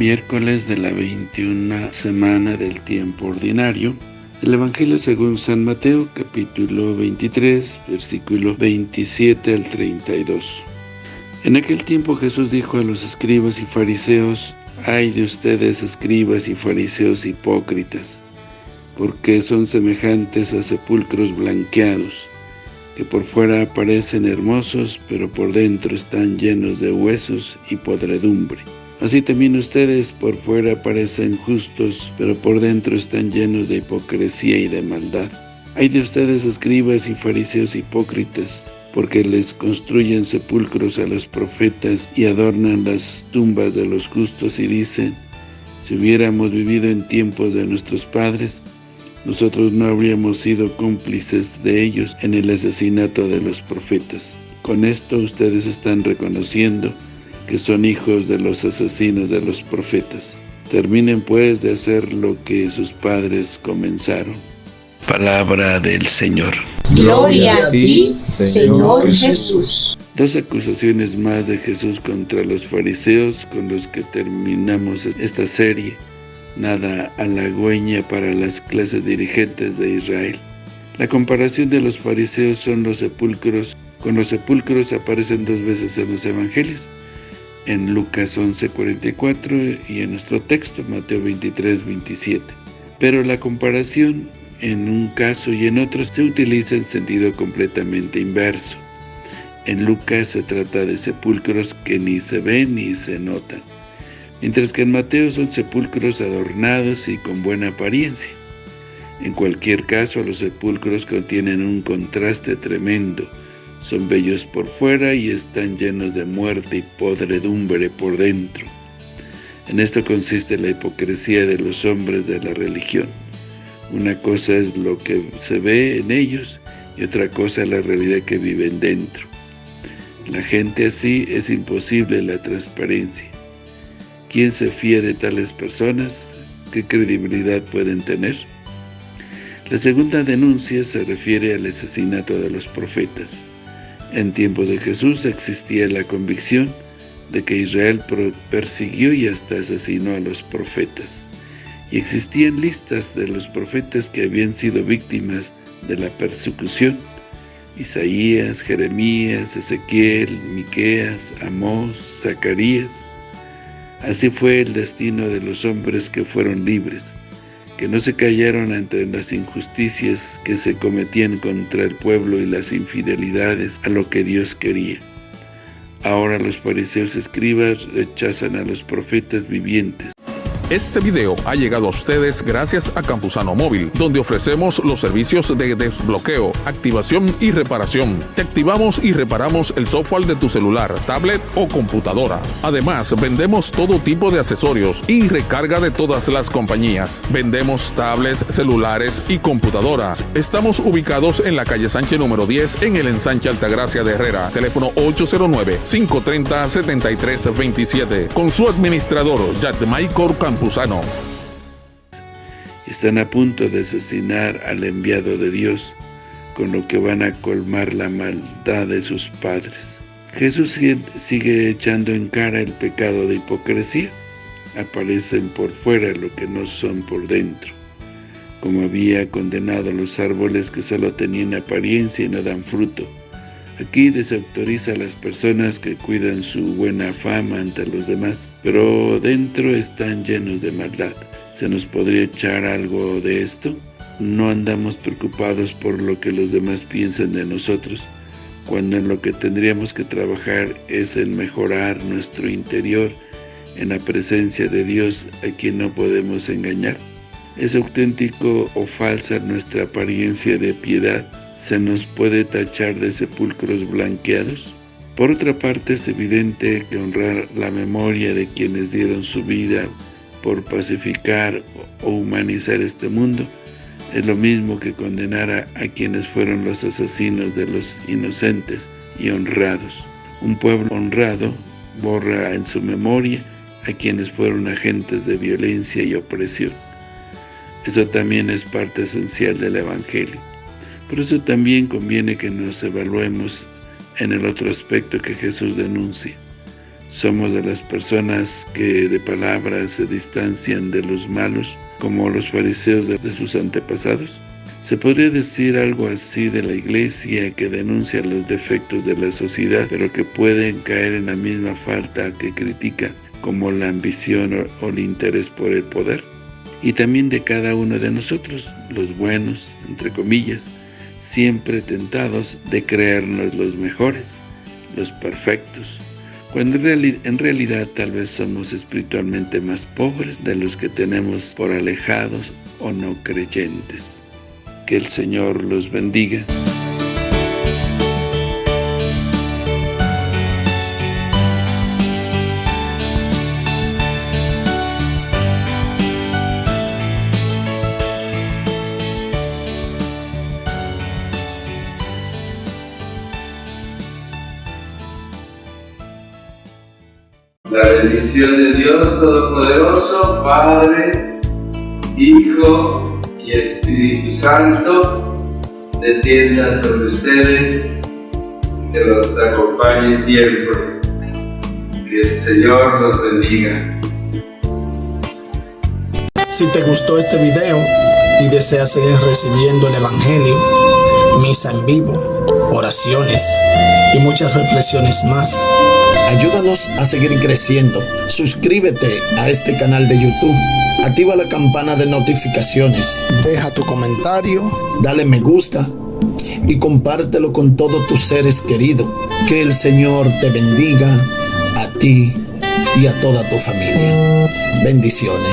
Miércoles de la 21 semana del tiempo ordinario. El Evangelio según San Mateo, capítulo 23, versículo 27 al 32. En aquel tiempo Jesús dijo a los escribas y fariseos, «Ay de ustedes, escribas y fariseos hipócritas, porque son semejantes a sepulcros blanqueados, que por fuera parecen hermosos, pero por dentro están llenos de huesos y podredumbre. Así también ustedes por fuera parecen justos, pero por dentro están llenos de hipocresía y de maldad. Hay de ustedes escribas y fariseos hipócritas, porque les construyen sepulcros a los profetas y adornan las tumbas de los justos y dicen, si hubiéramos vivido en tiempos de nuestros padres, nosotros no habríamos sido cómplices de ellos en el asesinato de los profetas. Con esto ustedes están reconociendo que son hijos de los asesinos de los profetas. Terminen pues de hacer lo que sus padres comenzaron. Palabra del Señor. Gloria a ti, Señor Jesús. Dos acusaciones más de Jesús contra los fariseos con los que terminamos esta serie nada halagüeña para las clases dirigentes de Israel. La comparación de los fariseos son los sepulcros, con los sepulcros aparecen dos veces en los evangelios, en Lucas 11.44 y en nuestro texto, Mateo 23.27. Pero la comparación en un caso y en otro se utiliza en sentido completamente inverso. En Lucas se trata de sepulcros que ni se ven ni se notan mientras que en Mateo son sepulcros adornados y con buena apariencia. En cualquier caso, los sepulcros contienen un contraste tremendo, son bellos por fuera y están llenos de muerte y podredumbre por dentro. En esto consiste la hipocresía de los hombres de la religión. Una cosa es lo que se ve en ellos y otra cosa la realidad que viven dentro. La gente así es imposible la transparencia. ¿Quién se fía de tales personas? ¿Qué credibilidad pueden tener? La segunda denuncia se refiere al asesinato de los profetas. En tiempos de Jesús existía la convicción de que Israel persiguió y hasta asesinó a los profetas. Y existían listas de los profetas que habían sido víctimas de la persecución. Isaías, Jeremías, Ezequiel, Miqueas, Amós, Zacarías, Así fue el destino de los hombres que fueron libres, que no se callaron ante las injusticias que se cometían contra el pueblo y las infidelidades a lo que Dios quería. Ahora los fariseos escribas rechazan a los profetas vivientes. Este video ha llegado a ustedes gracias a Campusano Móvil, donde ofrecemos los servicios de desbloqueo, activación y reparación. Te activamos y reparamos el software de tu celular, tablet o computadora. Además, vendemos todo tipo de accesorios y recarga de todas las compañías. Vendemos tablets, celulares y computadoras. Estamos ubicados en la calle Sánchez número 10 en el ensanche Altagracia de Herrera. Teléfono 809-530-7327. Con su administrador, Michael Están a punto de asesinar al enviado de Dios, con lo que van a colmar la maldad de sus padres. Jesús sigue echando en cara el pecado de hipocresía. Aparecen por fuera lo que no son por dentro. Como había condenado los árboles que solo tenían apariencia y no dan fruto, Aquí desautoriza a las personas que cuidan su buena fama ante los demás, pero dentro están llenos de maldad. ¿Se nos podría echar algo de esto? No andamos preocupados por lo que los demás piensan de nosotros, cuando en lo que tendríamos que trabajar es en mejorar nuestro interior en la presencia de Dios a quien no podemos engañar. ¿Es auténtico o falsa nuestra apariencia de piedad? Se nos puede tachar de sepulcros blanqueados? Por otra parte, es evidente que honrar la memoria de quienes dieron su vida por pacificar o humanizar este mundo es lo mismo que condenar a, a, quienes fueron los asesinos de los inocentes y honrados. Un pueblo honrado borra en su memoria a quienes fueron agentes de violencia y opresión. Esto también es parte esencial del Evangelio. Por eso también conviene que nos evaluemos en el otro aspecto que Jesús denuncia. Somos de las personas que de palabras se distancian de los malos, como los fariseos de, de sus antepasados. Se podría decir algo así de la iglesia que denuncia los defectos de la sociedad, pero que pueden caer en la misma falta que critica, como la ambición o el interés por el poder. Y también de cada uno de nosotros, los buenos, entre comillas, siempre tentados de creernos los mejores, los perfectos, cuando en, realidad tal vez somos espiritualmente más pobres de los que tenemos por alejados o no creyentes. Que el Señor los bendiga. La bendición de Dios Todopoderoso, Padre, Hijo Espíritu Santo descienda sobre ustedes, que los acompañe siempre. Que el Señor los bendiga. Si te gustó este video y deseas seguir recibiendo el Evangelio, misa en vivo, oraciones y muchas reflexiones más, ayúdanos a seguir creciendo. Suscríbete a este canal de YouTube Activa la campana de notificaciones. Deja tu comentario, dale me gusta y compártelo con todos tus seres queridos. Que el Señor te bendiga a ti y a toda tu familia. Bendiciones.